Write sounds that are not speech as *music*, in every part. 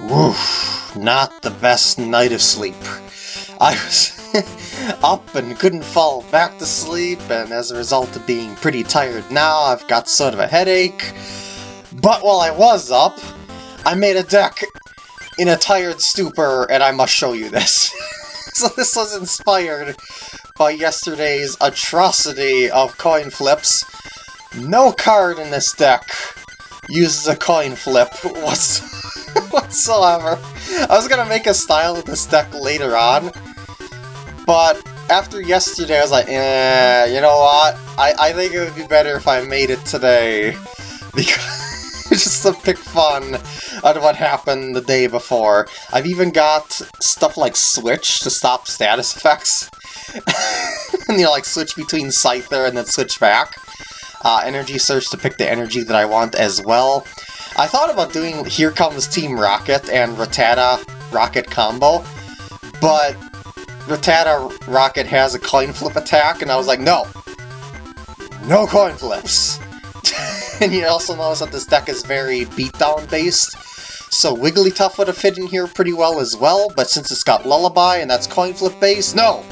Woof, not the best night of sleep. I was *laughs* up and couldn't fall back to sleep, and as a result of being pretty tired now, I've got sort of a headache. But while I was up, I made a deck in a tired stupor, and I must show you this. *laughs* so this was inspired by yesterday's atrocity of coin flips. No card in this deck uses a coin flip *laughs* whatsoever. I was gonna make a style of this deck later on, but after yesterday I was like, eh, you know what? I, I think it would be better if I made it today. *laughs* Because just to pick fun out of what happened the day before. I've even got stuff like Switch to stop status effects. *laughs* and you know, like switch between Scyther and then switch back. Uh, energy Search to pick the energy that I want as well. I thought about doing Here Comes Team Rocket and Rattata Rocket combo, but Rattata Rocket has a coin flip attack, and I was like, no! No coin flips! *laughs* and you also notice that this deck is very beatdown based, so Wigglytuff would have fit in here pretty well as well, but since it's got Lullaby and that's coin flip based, no!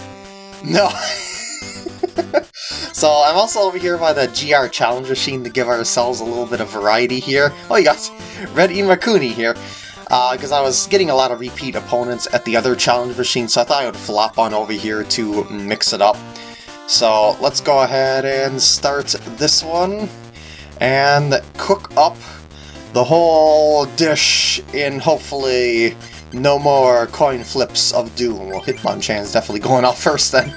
No! *laughs* *laughs* so I'm also over here by the GR Challenge Machine to give ourselves a little bit of variety here. Oh, you got Red Imakuni here. Because uh, I was getting a lot of repeat opponents at the other challenge machine, so I thought I would flop on over here to mix it up. So let's go ahead and start this one and cook up the whole dish in hopefully no more coin flips of doom. Well, Hitmonchan's definitely going off first then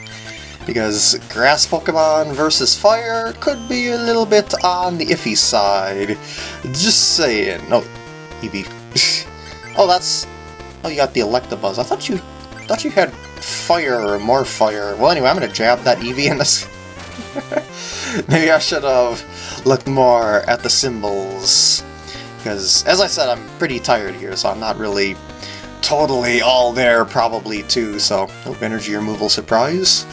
because grass Pokemon versus fire could be a little bit on the iffy side. Just saying. No, Eevee. *laughs* oh, that's... Oh, you got the Electabuzz. I thought you thought you had fire or more fire. Well, anyway, I'm gonna jab that Eevee in this. *laughs* Maybe I should have looked more at the symbols. Because, as I said, I'm pretty tired here, so I'm not really totally all there probably too, so... Oh, energy removal surprise.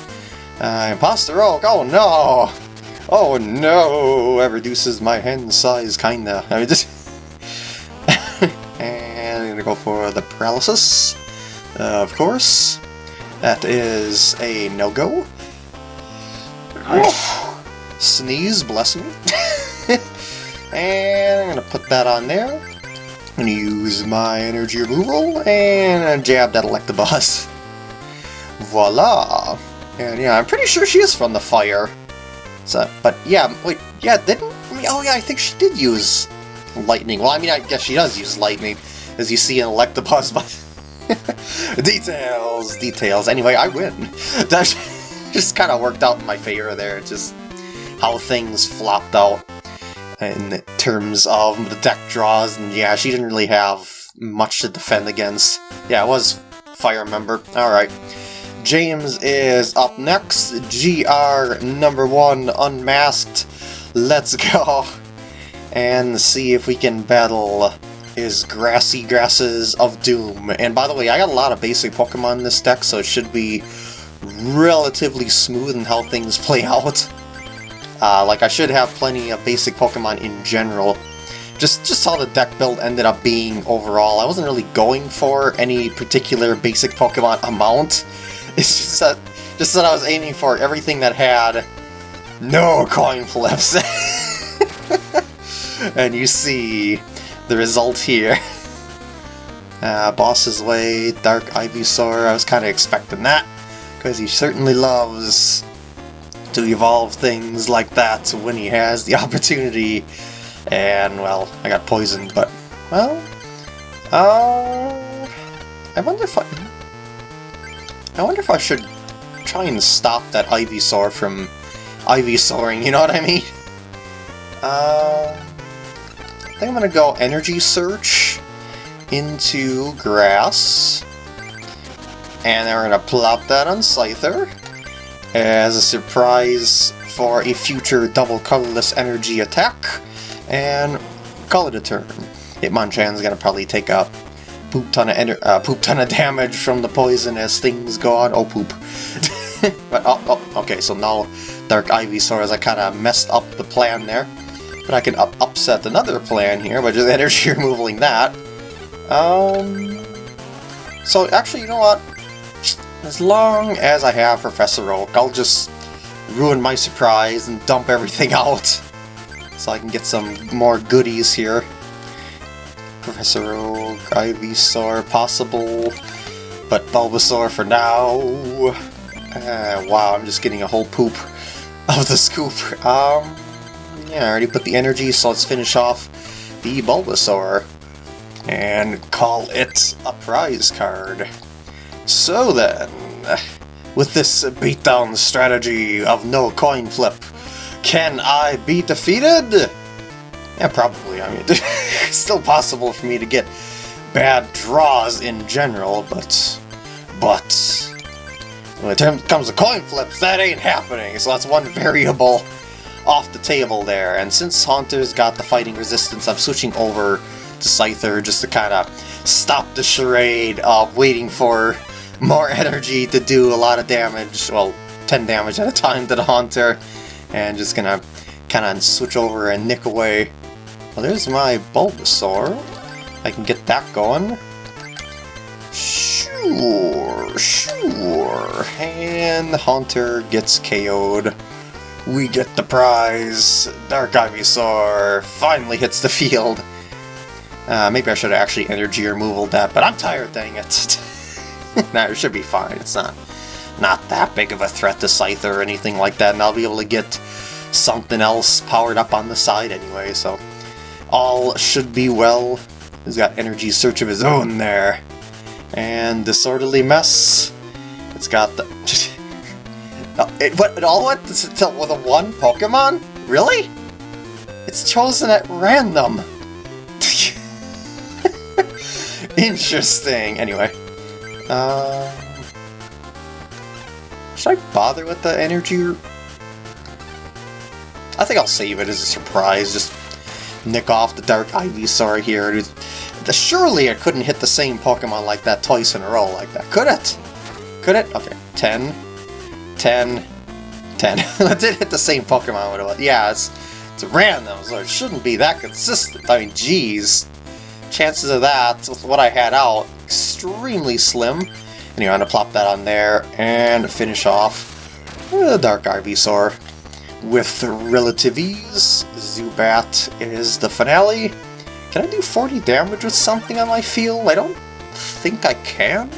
Uh, Imposter Oak, oh no! Oh no! That reduces my hand size, kinda. *laughs* I mean, just... and I'm gonna go for the Paralysis, uh, of course. That is a no-go. Sneeze, bless me. *laughs* and I'm gonna put that on there. I'm gonna use my energy removal and jab that Electabuzz. Voila! And yeah, I'm pretty sure she is from the fire. So, but yeah, wait, yeah, didn't, I mean, oh yeah, I think she did use lightning. Well, I mean, I guess she does use lightning, as you see in Electabuzz, but... *laughs* details, details. Anyway, I win. *laughs* That just kind of worked out in my favor there, just how things flopped out in terms of the deck draws, and yeah, she didn't really have much to defend against. Yeah, it was Fire Member. Alright. James is up next. GR number one unmasked. Let's go and see if we can battle his grassy grasses of doom. And by the way, I got a lot of basic Pokemon in this deck, so it should be relatively smooth in how things play *laughs* out. Uh, like, I should have plenty of basic Pokemon in general. Just, just how the deck build ended up being overall. I wasn't really going for any particular basic Pokemon amount. *laughs* It's just that, just that I was aiming for everything that had no coin flips. *laughs* and you see the result here. *laughs* Uh, Boss's Way, Dark Ivysaur, I was kind of expecting that, because he certainly loves to evolve things like that when he has the opportunity. And, well, I got poisoned, but, well, uh, I wonder if I, I wonder if I should try and stop that Ivysaur from Ivysauring, you know what I mean? Uh, I think I'm gonna go Energy Search into Grass. And then we're gonna plop that on Scyther as a surprise for a future double colorless energy attack. And call it a turn. Hitmonchan's gonna probably take a poop ton of uh, poop ton of *laughs* damage from the poison as things go on. Oh, poop. *laughs* but, oh, oh, okay, so now Dark Ivysaur as I kind of messed up the plan there. But I can up upset another plan here by just *laughs* energy removing that. Um, so actually, you know what? As long as I have Professor Oak, I'll just ruin my surprise and dump everything out. So I can get some more goodies here. Professor Oak, Ivysaur, possible, but Bulbasaur for now. Uh, wow, I'm just getting a whole poop *laughs* of the scoop. Um, yeah, I already put the energy, so let's finish off the Bulbasaur and call it a prize card. So then, with this beatdown strategy of no coin flip, can I be defeated? Yeah, probably. I mean, *laughs* it's still possible for me to get bad draws in general, but... But... When it comes to coin flips, that ain't happening, so that's one *laughs* variable off the table there. And since Haunter's got the fighting resistance, I'm switching over to Scyther just to kind of stop the charade of waiting for *laughs* more energy to do a lot of damage, well, 10 damage at a time to the Haunter, and just gonna kind of switch over and nick away. Well, there's my Bulbasaur. I can get that going. Sure, sure. And the Haunter gets KO'd. We get the prize. Dark Ivysaur finally hits the field. Uh, maybe I should have actually energy removal that, but I'm tired, dang it. *laughs* nah, it should be fine. It's not not that big of a threat to Scyther or anything like that, and I'll be able to get something else powered up on the side anyway, so all should be well. He's got energy search of his own there. And disorderly mess. It's got the... *laughs* it, what, it all went to, with a one Pokemon? Really? It's chosen at random. *laughs* Interesting. Anyway. Uh, should I bother with the energy? I think I'll save it as a surprise. Just nick off the Dark Ivysaur here. Surely it couldn't hit the same Pokemon like that twice in a row like that. Could it? Could it? Okay. 10. 10. 10. *laughs* it did hit the same Pokemon. Yeah, it's, it's random, so it shouldn't be that consistent. I mean, geez chances of that, with what I had out, extremely slim. Anyway, I'm going to plop that on there and finish off the Dark Ivysaur with relative ease. Zubat is the finale. Can I do 40 damage with something on my field? I don't think I can.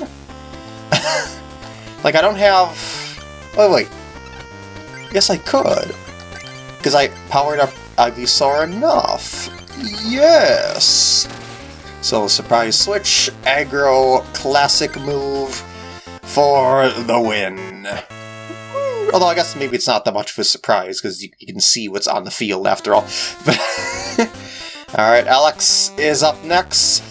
*laughs* like, I don't have... Oh, wait. Yes, I could. Because I powered up Ivysaur enough. Yes! So surprise switch, aggro, classic move for the win. Although I guess maybe it's not that much of a surprise because you, you, can see what's on the field after all. *laughs* *laughs* Alright, Alex is up next.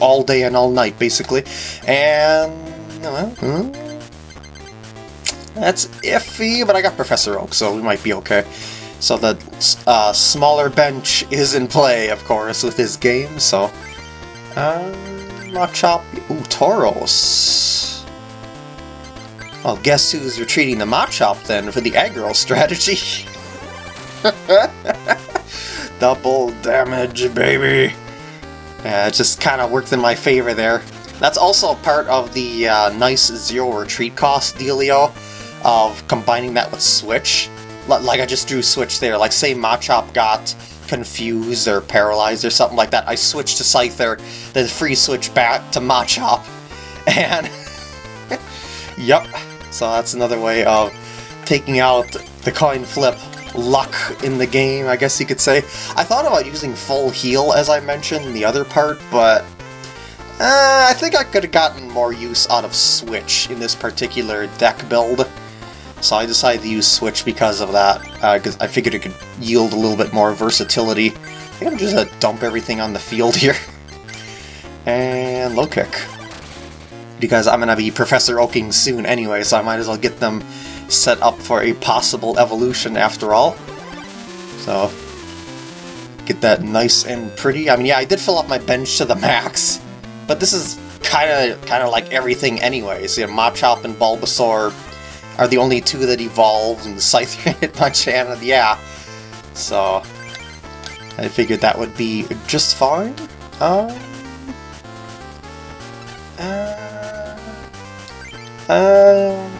All day and all night, basically. And... Uh, that's iffy, but I got Professor Oak, so we might be okay. So the uh, smaller bench is in play, of course, with his game, so... Um, Machop... Ooh. Well, guess who's retreating the Machop, then, for the aggro strategy? *laughs* Double damage, baby! Yeah, it just kind of worked in my favor there. That's also part of the uh, nice zero retreat cost dealio of combining that with Switch like I just drew switch there, like say Machop got confused or paralyzed or something like that, I switched to Scyther, then free switch back to Machop, *laughs* and *laughs* yep, so that's another way of taking out the coin flip luck in the game, I guess you could say. I thought about using full heal, as I mentioned in the other part, but uh, I think I could have gotten more use out of Switch in this particular deck build. So I decided to use Switch because of that, because uh, I figured it could yield a little bit more versatility. I think I'm just to dump everything on the field *laughs* here. and low kick. Because I'm to be Professor Oaking soon anyway, so I might as well get them set up for a possible evolution after all. So, get that nice and pretty. I mean, yeah, I did fill up my bench to the max, but this is kind of kind of like everything anyway. So, you know, Machop and Bulbasaur are the only two that evolved, and the Scyther *laughs* hit Hitmonchan, yeah. So, I figured that would be just fine. Um, uh, uh,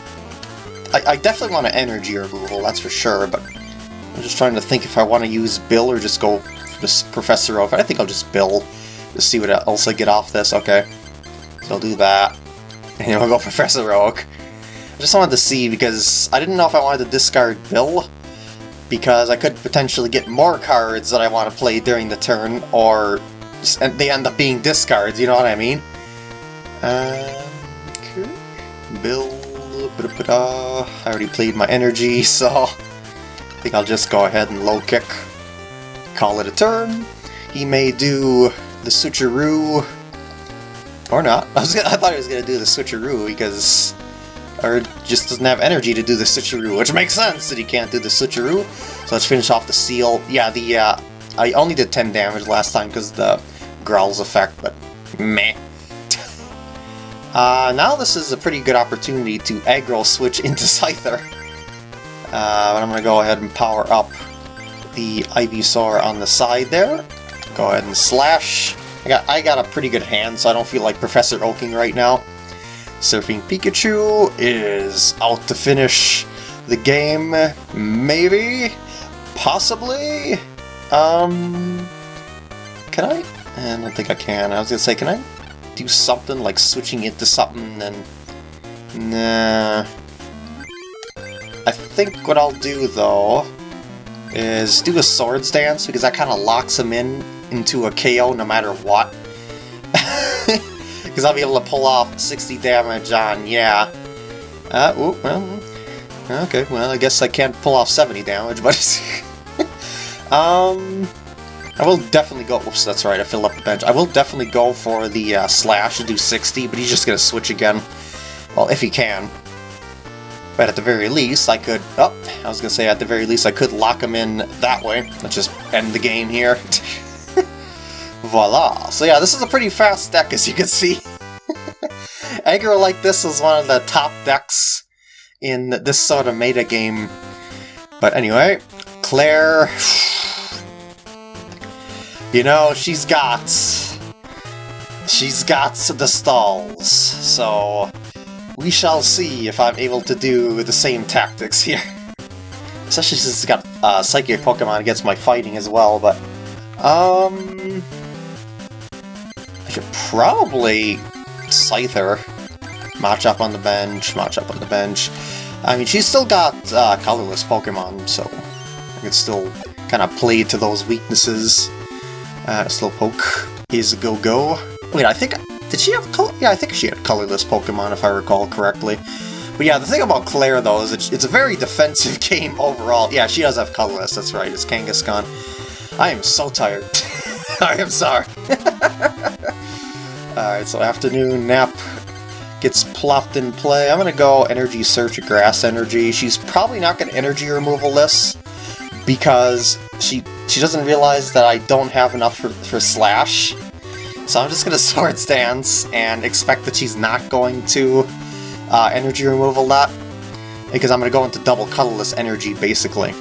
I, I definitely want an energy removal, that's for sure, but I'm just trying to think if I want to use Bill or just go just Professor Oak. I think I'll just Bill, to see what else I get off this. Okay, so I'll do that. And then we'll go Professor Oak. Just wanted to see, because I didn't know if I wanted to discard Bill, because I could potentially get more cards that I want to play during the turn, or they end up being discards, you know what I mean? Um, okay. Bill, I already played my energy, *laughs* so I think I'll just go ahead and low kick, call it a turn. He may do the switcheroo, or not. *laughs* I was I thought he was gonna do the switcheroo because, or just doesn't have energy to do the switcheroo, which makes sense that he can't do the switcheroo. So let's finish off the Seel. Yeah, the uh, I only did 10 damage last time because the growls effect, but meh. *laughs* Uh, now this is a pretty good opportunity to aggro switch into Scyther. *laughs* Uh, but I'm going to go ahead and power up the Ivysaur on the side there. Go ahead and slash. I got I got a pretty good hand, so I don't feel like Professor Oaking right now. Surfing Pikachu is out to finish the game, maybe? Possibly? Um... Can I? I don't think I can. I was gonna say, can I do something like switching into something and... Nah... I think what I'll do, though, is do a Swords Dance, because that kind of locks him in into a KO no matter what. *laughs* Because I'll be able to pull off 60 damage on, yeah. Uh, ooh, well, okay, well, I guess I can't pull off 70 damage, *laughs* but... um... I will definitely go... Oops, that's right, I filled up the bench. I will definitely go for the uh, slash to do 60, but he's just going to switch again. Well, if he can. But at the very least, I could... Oh, I was going to say at the very least I could lock him in that way. Let's just end the game here. *laughs* Voila! So yeah, this is a pretty fast deck, as you can see. *laughs* aggro like this is one of the top decks in this sort of meta game. But anyway, Claire... *sighs* You know, she's got... She's got the stalls, so... We shall see if I'm able to do the same tactics here. *laughs* Especially since it's got uh, Psychic Pokemon against my fighting as well, but... Um... Should probably Scyther. Machop on the bench, match up on the bench. I mean, she's still got uh, colorless Pokemon, so I could still kind of play to those weaknesses. Uh, Slowpoke is go-go. Wait, I think... Did she have color? Yeah, I think she had colorless Pokemon, if I recall correctly. But yeah, the thing about Claire, though, is it's a very *laughs* defensive game overall. Yeah, she does have colorless, that's right, it's Kangaskhan. I am so tired. *laughs* I am sorry. *laughs* Alright, so afternoon nap gets plopped in play. I'm gonna go Energy Search Grass Energy. She's probably not gonna Energy Removal this, because she she doesn't realize that I don't have enough for, for Slash. So I'm just going *laughs* to Swords Dance and expect that she's not going to uh, energy removal that. Because I'm to go into double colorless energy, basically.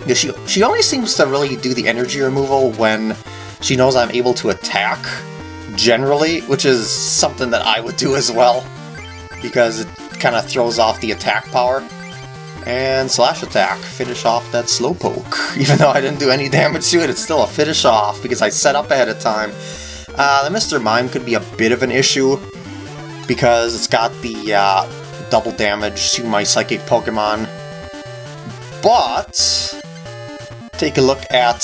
Because she, she only seems to really do the energy removal when she knows I'm able to attack, generally, which is something that I would do as well. Because it kind of throws off the attack power. And Slash Attack, finish off that Slowpoke. *laughs* Even though I didn't do any damage to it, it's still a finish off because I set up ahead of time. Uh, the Mr. Mime could be a bit of an issue because it's got the uh, double damage to my Psychic Pokemon. But, take a look at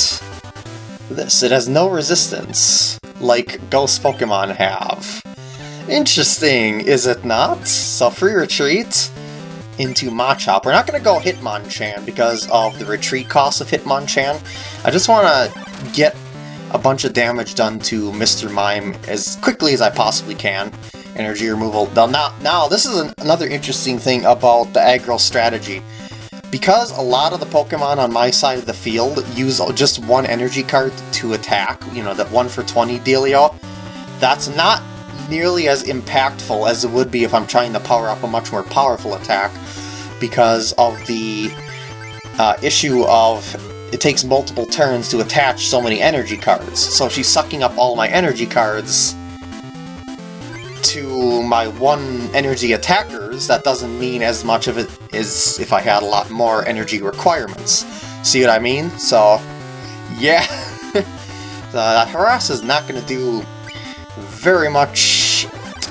this. It has no resistance, like Ghost Pokemon have. Interesting, is it not? So free retreat, into Machop. We're not going to go Hitmonchan because of the retreat cost of Hitmonchan. I just want to get a bunch of damage done to Mr. Mime as quickly as I possibly can. Energy removal. Now, now, this is an, another interesting thing about the aggro strategy. Because a lot of the Pokemon on my side of the field use just one energy card to attack, you know, that 1 for 20 dealio, that's not nearly as impactful as it would be if I'm trying to power up a much more powerful attack because of the uh, issue of it takes multiple turns to attach so many energy cards. So she's sucking up all my energy cards to my one energy attackers, that doesn't mean as much of it as if I had a lot more energy requirements. See what I mean? So, yeah. *laughs* the harass is not going to do very much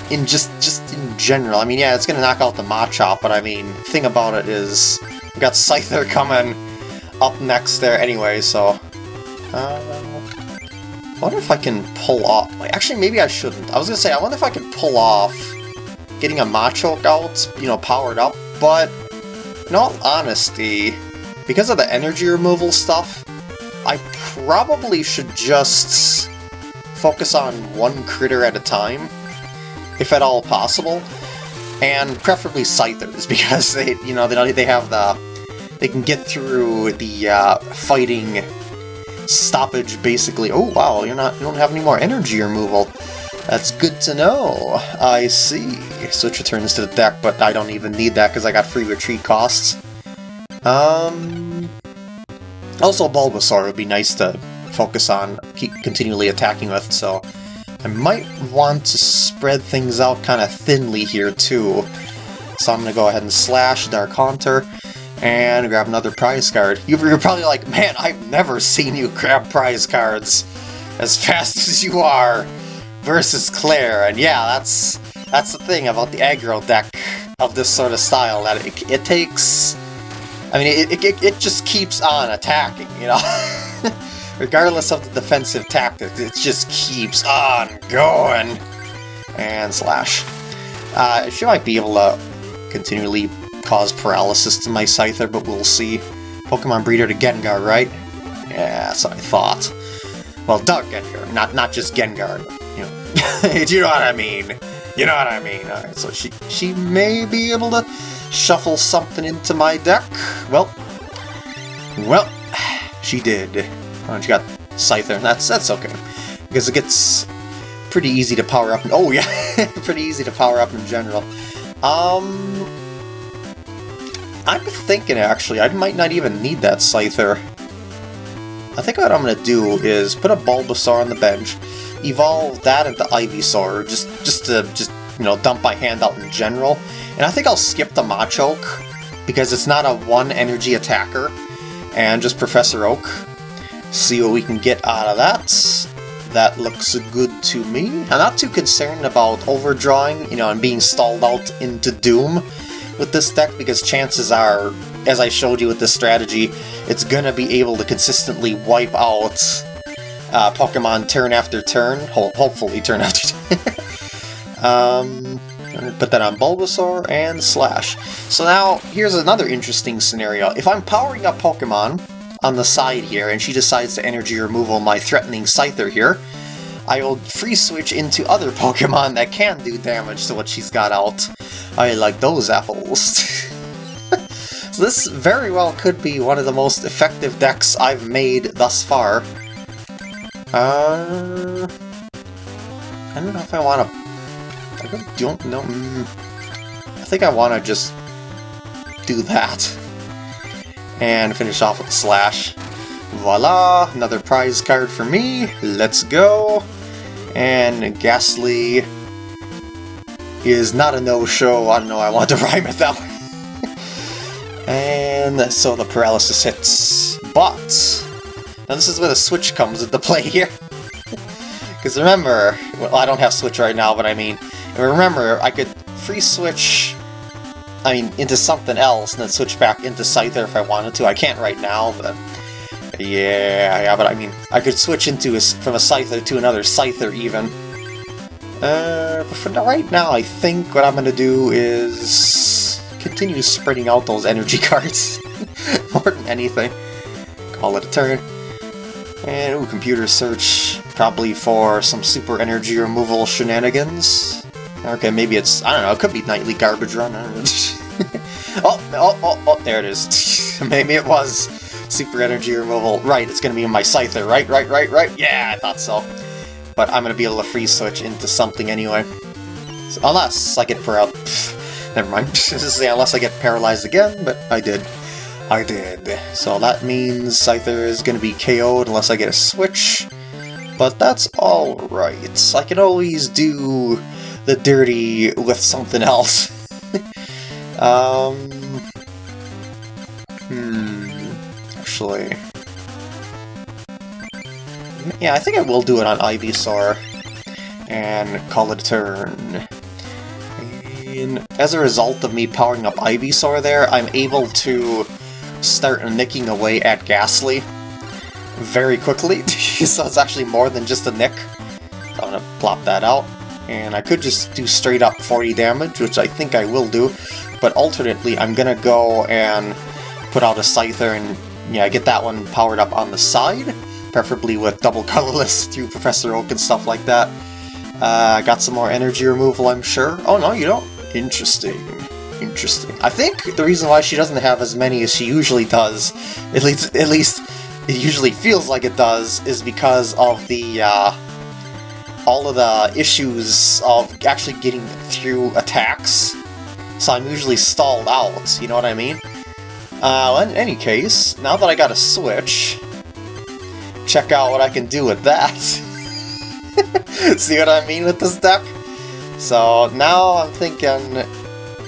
in just just in general. I mean, yeah, it's going to knock out the Machop, but I mean, thing about it is we've got Scyther *laughs* coming up next there anyway, so... Uh, I wonder if I can pull off... Actually, maybe I shouldn't. I was to say, I wonder if I can pull off getting a Machoke out, you know, powered up, but in all honesty, because of the energy removal stuff, I probably should just focus on one critter at a time, if at all possible, and preferably Scythers, *laughs* because they, you know, they, they have the... They can get through the uh, fighting stoppage, basically. Oh, wow, you're not, you don't have any more energy removal. That's good to know. I see. Switch returns to the deck, but I don't even need that because I got free retreat costs. Um... Also, Bulbasaur would be nice to focus on, keep continually attacking with, so... I might want to spread things out kind of thinly here, too. So I'm going to go ahead and slash Dark Haunter and grab another prize card. You're probably like, man, I've never seen you grab prize cards as fast *laughs* as you are versus Claire. And yeah, that's that's the thing about the aggro deck of this sort of style, that it, it takes... I mean, it, it, it just keeps on attacking, you know? *laughs* Regardless of the defensive tactics, it just keeps on going. And slash. Uh, she might be able to continually cause paralysis to my Scyther, but we'll see. Pokemon Breeder to Gengar, right? Yeah, that's what I thought. Well, Dark Gengar, not not just Gengar. You know, *laughs* you know what I mean? You know what I mean? Alright, so she she may be able to shuffle something into my deck. Well, well, *sighs* she did. Oh, she got Scyther. That's that's okay because it gets pretty easy to power up. Oh yeah, *laughs* pretty easy to power up in general. Um, I'm thinking, actually, I might not even need that Scyther. I think what I'm going to do is put a Bulbasaur on the bench, evolve that into Ivysaur, just, just to, just, you know, dump my hand out in general. And I think I'll skip the Machoke, because it's not a one-energy attacker, and just Professor Oak. See what we can get out of that. That looks good to me. I'm not too concerned about overdrawing, you know, and being stalled out into Doom with this deck because chances are, as I showed you with this strategy, it's gonna be able to consistently wipe out uh, Pokemon turn after turn, Ho hopefully turn *laughs* after turn. um, put that on Bulbasaur and Slash. So now, here's another interesting scenario. If I'm powering up Pokemon on the side here, and she decides to energy removal my threatening Scyther here, I will free switch into other *laughs* Pokemon that can do damage to what she's got out. I like those apples. *laughs* so this very well could be one of the most effective decks I've made thus far. Uh, I don't know if I want to... I don't know... Mm, I think I want to just do that. And finish off with a slash. Voila! Another prize card for me. Let's go! And Gastly is not a no-show. I don't know, I want to *laughs* rhyme it that way. and so the paralysis hits. But, now this is where the switch comes into play here. *laughs* Because remember, well, I don't have switch right now, but I mean, remember, I could free switch, I mean, into something else, and then switch back into Scyther if I wanted to. I can't right now, but yeah, yeah, but I mean, I could switch into a, from a Scyther to another Scyther even. Uh, but for right now, I think what I'm going to do is continue spreading out those energy *laughs* cards more than anything. Call it a turn. And, ooh, computer search, probably for some super energy removal shenanigans. Okay, maybe it's, I don't know, it could be Nightly Garbage Run. *laughs* oh, oh, oh, oh, there it is. *laughs* maybe it was super energy removal. Right, it's going to be in my Scyther, right, right, right, right? Yeah, I thought so but I'm to be able to free switch into something anyway. So, unless I get paralyzed. Never mind. *laughs* unless I get paralyzed again, but I did. I did. So that means Scyther is to be KO'd unless I get a switch. But that's alright. I can always do the dirty with something else. *laughs* um... Hmm... Actually... Yeah, I think I will do it on Ivysaur. And call it a turn. And as a result of me powering up Ivysaur there, I'm able to start nicking away at Gastly very quickly. *laughs* so it's actually more than just a nick. I'm gonna plop that out. And I could just do straight up 40 damage, which I think I will do. But alternately, I'm gonna go and put out a Scyther and yeah, get that one powered up on the side preferably with double colorless through Professor Oak and stuff like that. Uh, got some more energy removal, I'm sure. Oh no, you don't? Interesting. Interesting. I think the reason why she doesn't have as many as she usually does, at least, at least it usually feels like it does, is because of the, uh, all of the issues of actually getting through attacks. So I'm usually stalled out, you know what I mean? Uh, in any case, now that I got a Switch, check out what I can do with that. *laughs* See what I mean with this deck? So now I'm thinking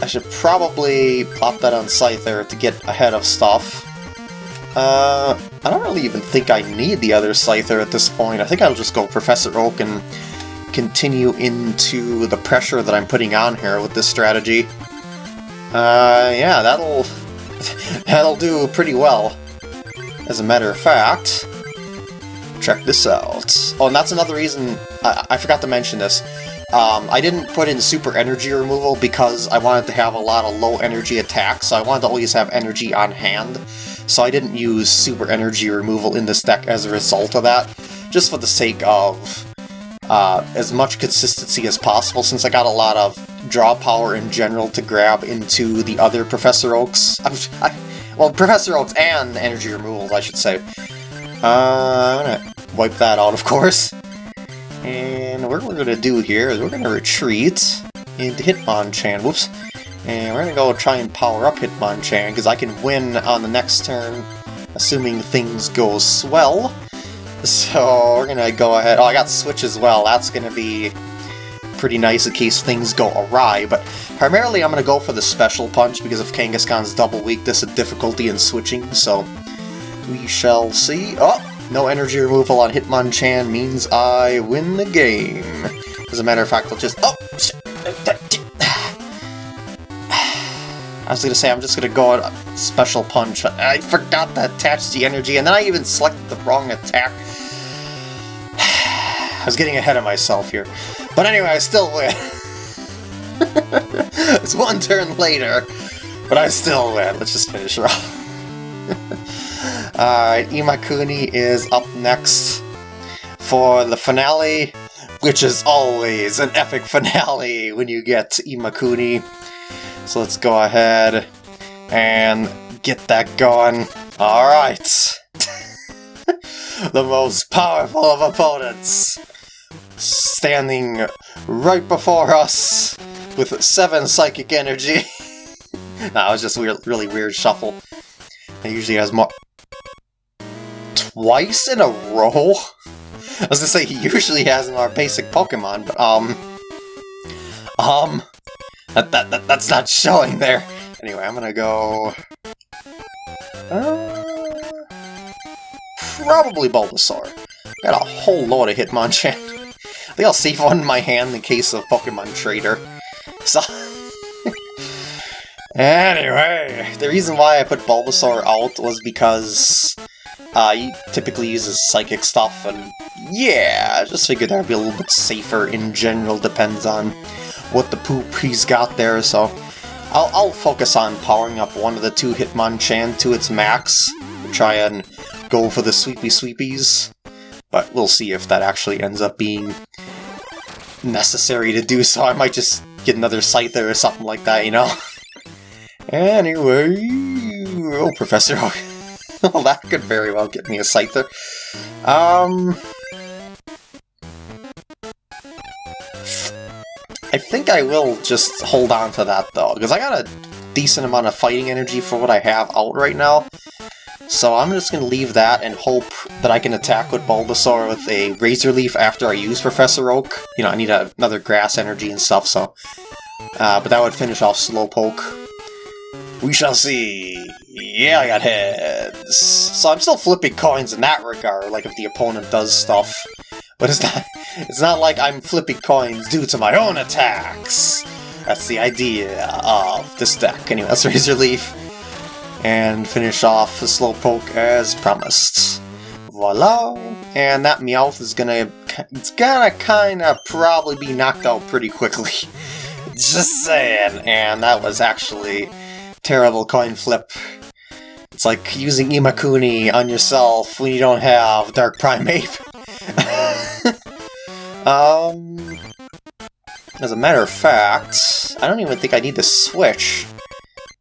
I should probably plop that on Scyther to get ahead of stuff. Uh, I don't really even think I need the other Scyther at this point. I think I'll just go Professor Oak and continue into the pressure that I'm putting on here with this strategy. Uh, yeah, that'll *laughs* that'll do pretty well. As a matter of fact, check this out. Oh, and that's another reason, I, I forgot to mention this. Um, I didn't put in super energy removal because I wanted to have a lot of low energy attacks, so I wanted to always have energy on hand. So I didn't use super energy removal in this deck as a result of that, just for the sake of uh, as much consistency as possible, since I got a lot of draw power in general to grab into the other Professor Oaks. *laughs* I, well, Professor Oaks and energy removals, I should say. Uh, wipe that out, of course. And what we're gonna do here is we're gonna retreat into Hitmonchan. Whoops. And we're gonna go try and power up Hitmonchan, because I can win on the next turn, assuming things go swell. So we're gonna go ahead. Oh, I got Switch as well. That's gonna be pretty nice in case things go awry, but primarily I'm gonna go for the Special Punch because of Kangaskhan's double weakness and difficulty in switching, so we shall see. Oh, no energy removal on Hitmonchan means I win the game. As a matter of fact, I'll just... Oh! I was gonna say, I'm just gonna go on Special Punch. I forgot to attach the energy, and then I even selected the wrong attack. *sighs* I was getting ahead of myself here. But anyway, I still win. *laughs* it's one turn later, but I still win. Let's just finish her off. *laughs* Alright, Imakuni is up next for the finale, which is always an epic finale when you get Imakuni. So let's go ahead and get that going. Alright! *laughs* the most powerful of opponents standing right before us with 7 psychic energy. *laughs* that was just a really weird shuffle. It usually has more twice in a row? I was gonna say, he usually has in our basic Pokemon, but, um... Um... That, that, that, that's not showing there. Anyway, I'm gonna go... Uh, probably Bulbasaur. Got a whole load of Hitmonchan. I think I'll save one in my hand in case of Pokemon Trader. So... *laughs* anyway, the reason why I put Bulbasaur out was because uh, he typically uses psychic stuff, and yeah, I just figured that'd be a little bit safer in general, depends on what the poop he's got there, so I'll, I'll focus on powering up one of the two Hitmonchan to its max, try and go for the sweepy sweepies, but we'll see if that actually ends up being necessary to do so. I might just get another Scyther or something like that, you know? *laughs* anyway, oh, Professor *laughs* well, that could very well get me a Scyther. Um... I think I will just hold on to that, though, because I got a decent amount of fighting energy for what I have out right now. So I'm just going to leave that and hope that I can attack with Bulbasaur with a Razor Leaf after I use Professor Oak. You know, I need a, another grass energy and stuff, so... Uh, but that would finish off Slowpoke. We shall see. Yeah, I got heads. So I'm still flipping coins in that regard, like if the opponent does stuff. But it's not *laughs* it's not like I'm flipping coins due to my own attacks. That's the idea of this deck. Anyway, let's Razor Leaf and finish off the Slowpoke as promised. Voila! And that Meowth is gonna, it's gonna kinda probably be knocked out pretty quickly. *laughs* Just saying. And that was actually terrible coin flip. It's like using Imakuni on yourself when you don't have Dark Primeape. *laughs* um, as a matter of fact, I don't even think I need to switch,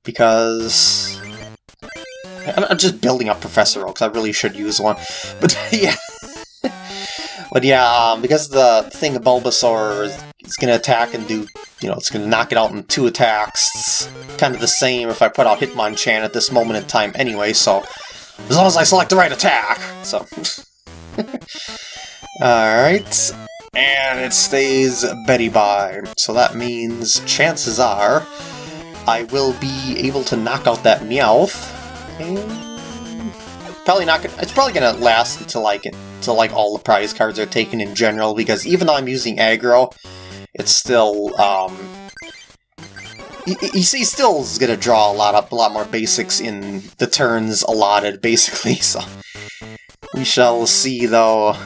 because I'm just building up Professor Oak, I really should use one. *laughs* But *laughs* yeah. but yeah, um, because the thing of Bulbasaur is, is going to attack and do, you know, it's going to knock it out in two attacks. It's kind of the same if I put out Hitmonchan at this moment in time anyway, so as long as I select the right attack. So. *laughs* Alright. And it stays Betty by. So that means chances are I will be able to knock out that Meowth probably not gonna, it's probably gonna last until like until like all the prize cards are taken in general because even though I'm using aggro, it's still um he, he still is gonna draw a lot of a lot more basics in the turns allotted *laughs* basically. So we shall see though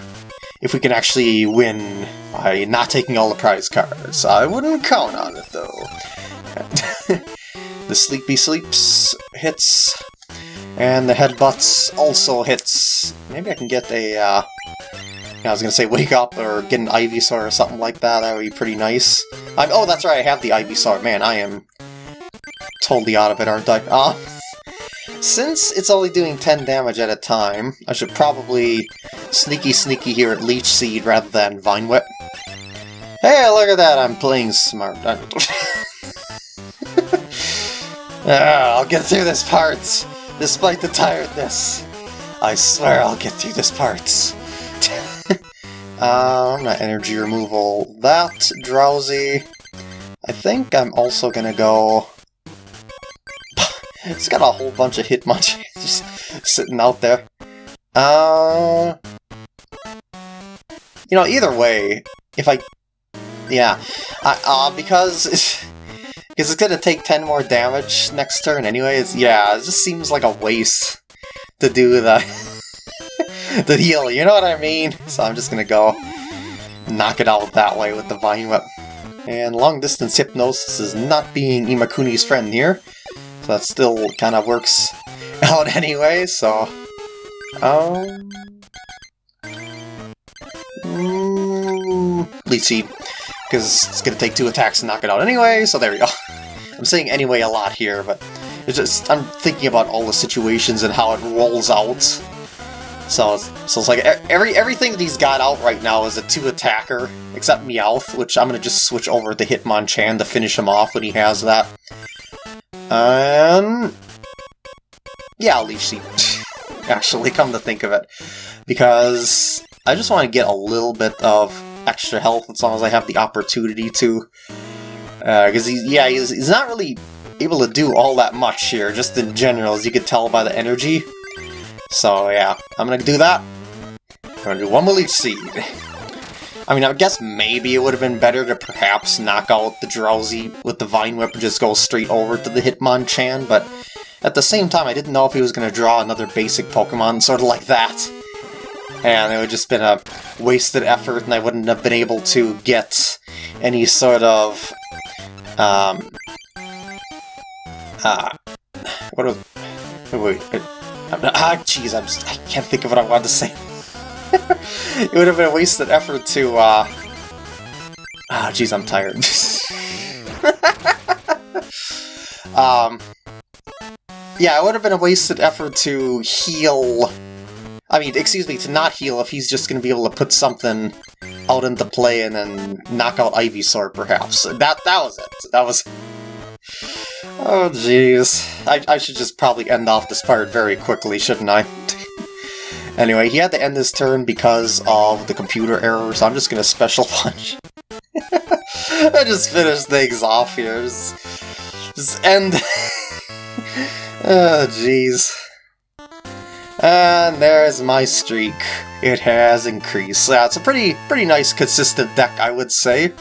if we can actually win by not taking all the prize cards. I wouldn't count on it though. *laughs* the Sleepy Sleeps hits and the headbutts also hits... Maybe I can get a, uh... I was gonna say wake up or get an Ivysaur or something like that, that would be pretty nice. I'm, oh, that's right, I have the Ivysaur. Man, I am totally out of it, aren't I? Uh, *laughs* since it's only doing 10 damage at a time, I should probably sneaky sneaky here at Leech Seed rather than Vine Whip. Hey, look at that, I'm playing smart. *laughs* ah, I'll get through this part! despite the tiredness. I swear I'll get through this part. *laughs* um, not energy removal. That, Drowzee. I think I'm also gonna go... *laughs* it's got a whole bunch of Hitmonchan *laughs* just sitting out there. Uh... You know, either way, if I... Yeah, uh, because... *laughs* Because it's gonna take 10 more damage next turn anyways. Yeah, it just seems like a waste to do the, *laughs* the heal, you know what I mean? So I'm just gonna go knock it out that way with the Vine Whip. And long distance hypnosis is not being Imakuni's friend here, so that still kind of works *laughs* out anyway, so... Um... Mm, Leech Seed because it's to take two attacks to knock it out anyway, so there we go. *laughs* I'm saying anyway a lot here, but it's just I'm thinking about all the situations and how it rolls out. So, so it's like every everything that he's got out right now is a two-attacker, except Meowth, which I'm to just switch over to Hitmonchan to finish him off when he has that. And... Yeah, Seed. *laughs* Actually, come to think of it. Because I just want to get a little bit of extra health as long as I have the opportunity to. Because uh, he's, yeah, he's, he's not really able to do all that much here, just in general, as you can tell by the energy. So yeah, I'm gonna do that. I'm gonna do one more Leech Seed. I mean, I guess maybe it would have been better to perhaps knock out the Drowzee with the Vine Whip and just go straight over to the Hitmonchan, but at the same time, I didn't know if he was going to draw another basic Pokemon, sort of like that and it would just been a wasted effort, and I wouldn't have been able to get any sort of um uh what was wait, wait ah jeez I'm I can't think of what I wanted to say. *laughs* it would have been a wasted effort to uh ah jeez I'm tired. *laughs* um yeah, it would have been a wasted effort to heal I mean, excuse me, to not heal if he's just to be able to put something out into play and then knock out Ivysaur, perhaps. That that was it. That was... Oh, jeez. I, I should just probably end off this part very quickly, shouldn't I? *laughs* anyway, he had to end this turn because of the computer error, so I'm just gonna special *laughs* punch. *laughs* I just finished things off here. Just, just end. oh, jeez. And there's my streak. It has increased. It's a pretty, pretty nice, consistent deck, I would say.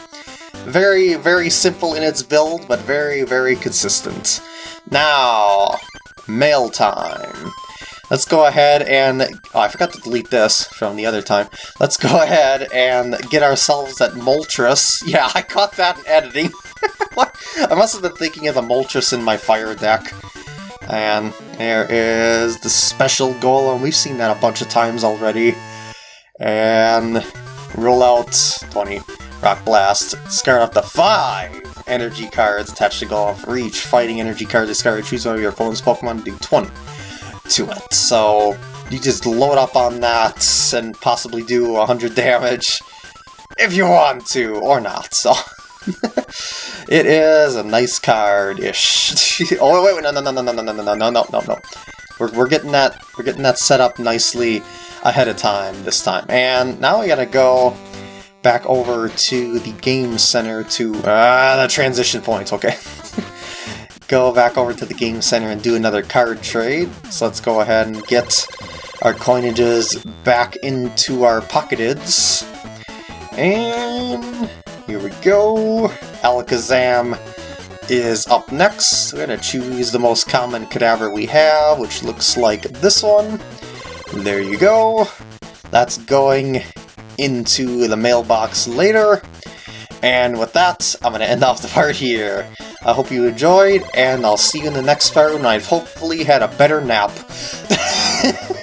Very, very simple in its build, but very, very consistent. Now, mail time. Let's go ahead and... Oh, I forgot to delete this from the other time. Let's go *laughs* ahead and get ourselves that Moltres. *laughs* Yeah, I caught that in editing. *laughs* I must have been thinking of the Moltres in my fire deck. And there is the special golem. We've seen that a bunch of times already. And roll out 20. Rock Blast. Discard up to 5 energy cards attached to golem for each fighting energy card discard. Choose one of your opponent's Pokemon do 20 to it. So you just load up on that and possibly do 100 damage if you want to, or not. So it is a nice card-ish. oh wait, wait, no, no, no, no, no, no, no, no, no, no, no, no. We're we're getting that we're getting that set up nicely ahead of time this time. And now we gotta go back over to the game center to ah the transition points. Okay. *laughs* go back over to the game center and do another card trade. So let's go ahead and get our coinages back into our pocketeds. And here we go. Alakazam is up next. We're going to choose the most common cadaver we have, which looks like this one. There you go. That's going into the mailbox later. And with that, I'm going to end off the part here. I hope you enjoyed, and I'll see you in the next part when I've hopefully had a better nap. *laughs*